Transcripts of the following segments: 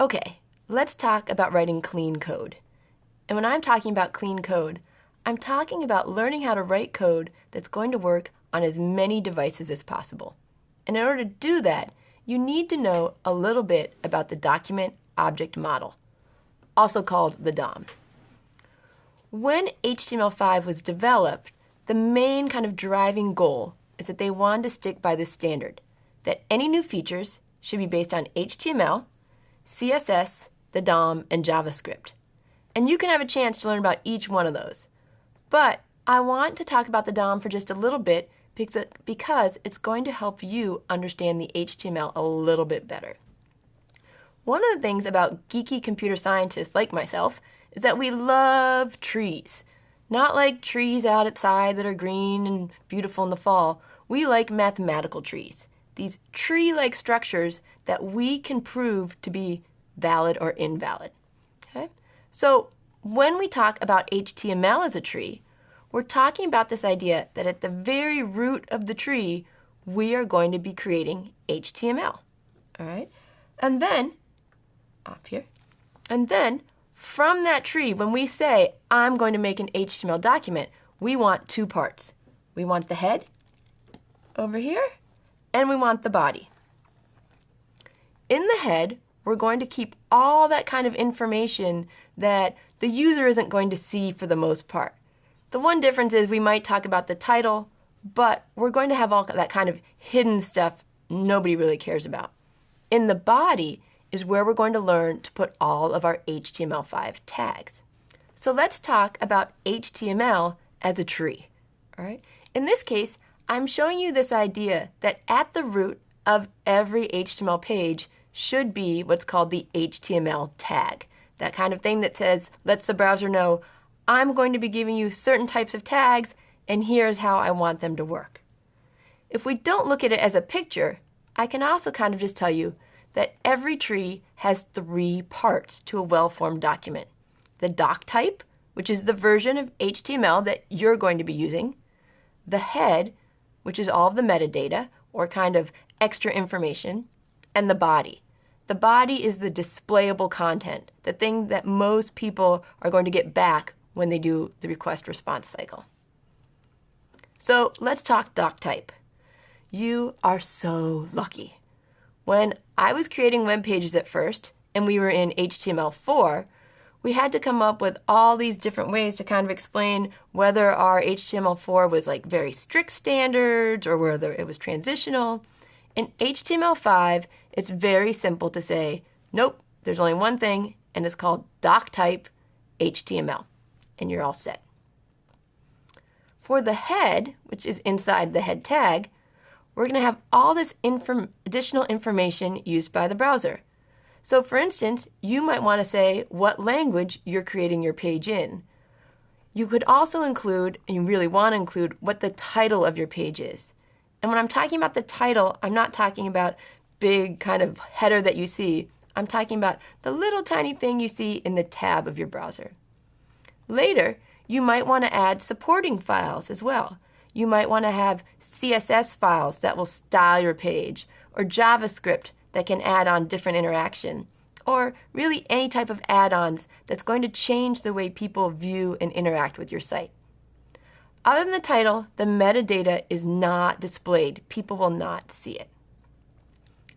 Okay, let's talk about writing clean code. And when I'm talking about clean code, I'm talking about learning how to write code that's going to work on as many devices as possible. And in order to do that, you need to know a little bit about the document object model, also called the DOM. When HTML5 was developed, the main kind of driving goal is that they wanted to stick by this standard, that any new features should be based on HTML, CSS, the DOM, and JavaScript. And you can have a chance to learn about each one of those. But I want to talk about the DOM for just a little bit because it's going to help you understand the HTML a little bit better. One of the things about geeky computer scientists like myself is that we love trees. Not like trees out outside that are green and beautiful in the fall. We like mathematical trees. These tree-like structures that we can prove to be valid or invalid. Okay? So when we talk about HTML as a tree, we're talking about this idea that at the very root of the tree, we are going to be creating HTML. All right? And then, off here, and then from that tree, when we say, I'm going to make an HTML document, we want two parts. We want the head over here, and we want the body. In the head, we're going to keep all that kind of information that the user isn't going to see for the most part. The one difference is we might talk about the title, but we're going to have all that kind of hidden stuff nobody really cares about. In the body is where we're going to learn to put all of our HTML5 tags. So let's talk about HTML as a tree. All right? In this case, I'm showing you this idea that at the root of every HTML page should be what's called the HTML tag. That kind of thing that says, lets the browser know, I'm going to be giving you certain types of tags, and here's how I want them to work. If we don't look at it as a picture, I can also kind of just tell you that every tree has three parts to a well-formed document. The doc type, which is the version of HTML that you're going to be using. The head, which is all of the metadata, or kind of extra information. And the body. The body is the displayable content, the thing that most people are going to get back when they do the request response cycle. So let's talk doc type. You are so lucky. When I was creating web pages at first, and we were in HTML4, we had to come up with all these different ways to kind of explain whether our HTML4 was like very strict standards or whether it was transitional. In HTML5, it's very simple to say, nope, there's only one thing, and it's called doc type HTML and you're all set. For the head, which is inside the head tag, we're going to have all this inform additional information used by the browser. So for instance, you might want to say what language you're creating your page in. You could also include, and you really want to include, what the title of your page is. And when I'm talking about the title, I'm not talking about big kind of header that you see. I'm talking about the little tiny thing you see in the tab of your browser. Later, you might want to add supporting files as well. You might want to have CSS files that will style your page, or JavaScript that can add on different interaction, or really any type of add-ons that's going to change the way people view and interact with your site. Other than the title, the metadata is not displayed. People will not see it.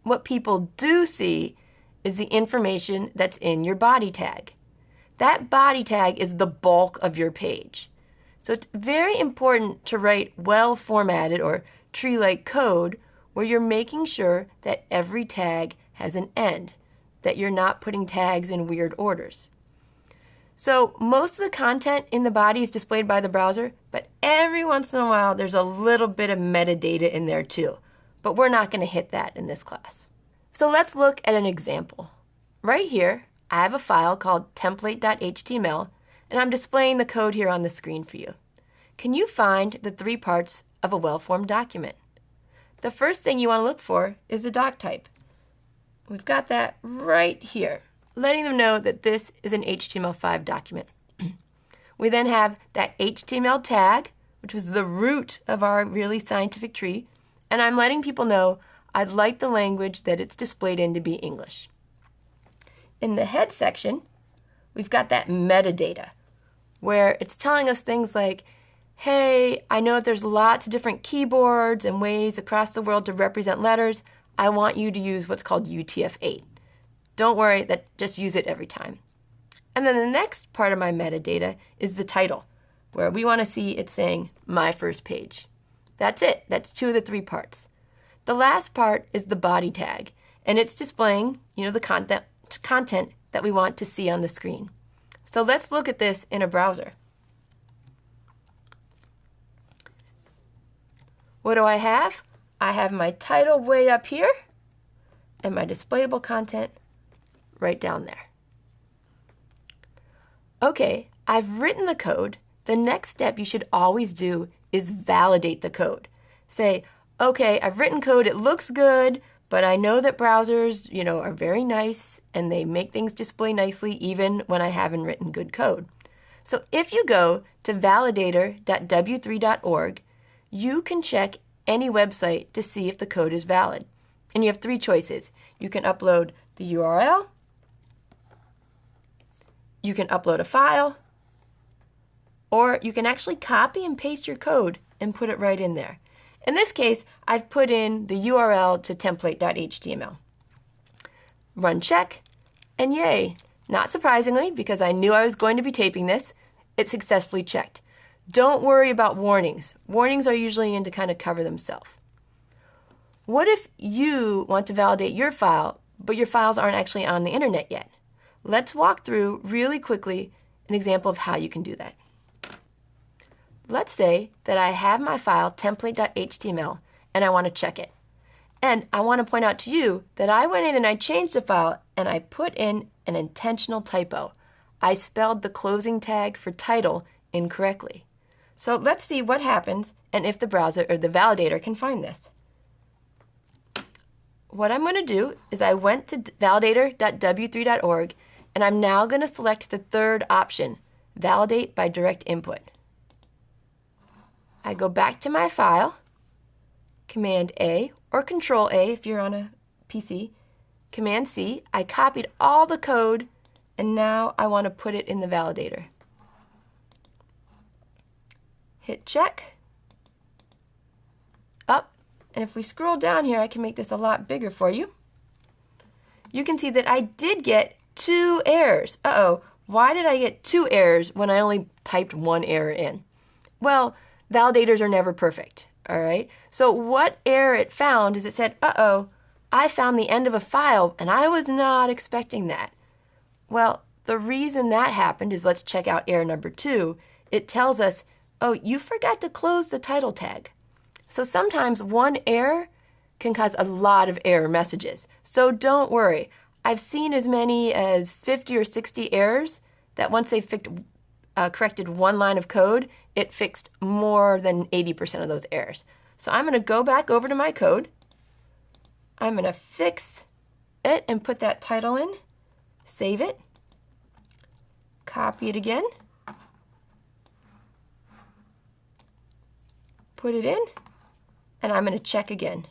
What people do see is the information that's in your body tag. That body tag is the bulk of your page. So it's very important to write well formatted or tree-like code where you're making sure that every tag has an end, that you're not putting tags in weird orders. So most of the content in the body is displayed by the browser, but every once in a while there's a little bit of metadata in there too. But we're not going to hit that in this class. So let's look at an example. Right here, I have a file called template.html, and I'm displaying the code here on the screen for you. Can you find the three parts of a well-formed document? The first thing you want to look for is the doc type. We've got that right here, letting them know that this is an HTML5 document. we then have that HTML tag, which was the root of our really scientific tree, and I'm letting people know I'd like the language that it's displayed in to be English. in the head section, we've got that metadata where it's telling us things like, hey, I know that there's lots of different keyboards and ways across the world to represent letters. I want you to use what's called UTF-8. Don't worry, that just use it every time. And then the next part of my metadata is the title, where we want to see it saying my first page. That's it. That's two of the three parts. The last part is the body tag, and it's displaying, you know, the content content that we want to see on the screen. So let's look at this in a browser. What do I have? I have my title way up here and my displayable content right down there. Okay, I've written the code. The next step you should always do is validate the code. Say, okay, I've written code, it looks good, but I know that browsers, you know, are very nice and they make things display nicely even when I haven't written good code. So if you go to validator.w3.org, you can check any website to see if the code is valid. And you have three choices. You can upload the URL, you can upload a file, or you can actually copy and paste your code and put it right in there. In this case, I've put in the URL to template.html. Run check, and yay! Not surprisingly, because I knew I was going to be taping this, it successfully checked. Don't worry about warnings. Warnings are usually in to kind of cover themselves. What if you want to validate your file, but your files aren't actually on the internet yet? Let's walk through really quickly an example of how you can do that. Let's say that I have my file template.html and I want to check it. And I want to point out to you that I went in and I changed the file and I put in an intentional typo. I spelled the closing tag for title incorrectly. So let's see what happens and if the browser or the validator can find this. What I'm going to do is I went to validator.w3.org and I'm now going to select the third option, validate by direct input. I go back to my file, Command A or Control A if you're on a PC, Command C. I copied all the code and now I want to put it in the validator. Hit check. Up. And if we scroll down here, I can make this a lot bigger for you. You can see that I did get two errors. Uh-oh, why did I get two errors when I only typed one error in? Well, validators are never perfect, all right? So what error it found is it said, uh-oh, I found the end of a file and I was not expecting that. Well, the reason that happened is let's check out error number two. It tells us, oh, you forgot to close the title tag. So sometimes one error can cause a lot of error messages. So don't worry. I've seen as many as 50 or 60 errors that once they fixed, uh, corrected one line of code, it fixed more than 80% of those errors. So I'm going to go back over to my code. I'm going to fix it and put that title in, save it, copy it again, put it in, and I'm going to check again.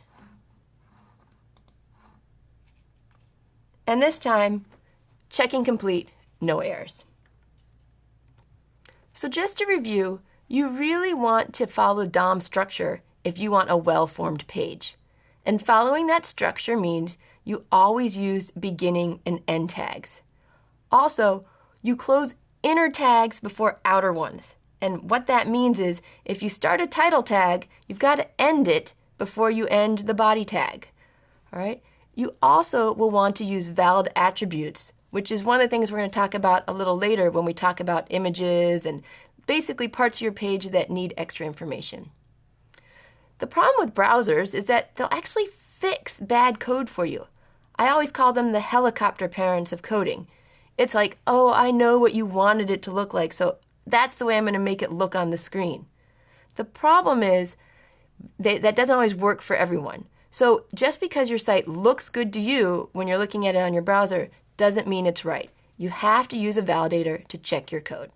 And this time, checking complete, no errors. So just to review, you really want to follow DOM structure if you want a well-formed page. And following that structure means you always use beginning and end tags. Also, you close inner tags before outer ones. And what that means is if you start a title tag, you've got to end it before you end the body tag. All right? You also will want to use valid attributes, which is one of the things we're going to talk about a little later when we talk about images and basically parts of your page that need extra information. The problem with browsers is that they'll actually fix bad code for you. I always call them the helicopter parents of coding. It's like, oh, I know what you wanted it to look like, so that's the way I'm going to make it look on the screen. The problem is that doesn't always work for everyone. So just because your site looks good to you when you're looking at it on your browser doesn't mean it's right. You have to use a validator to check your code.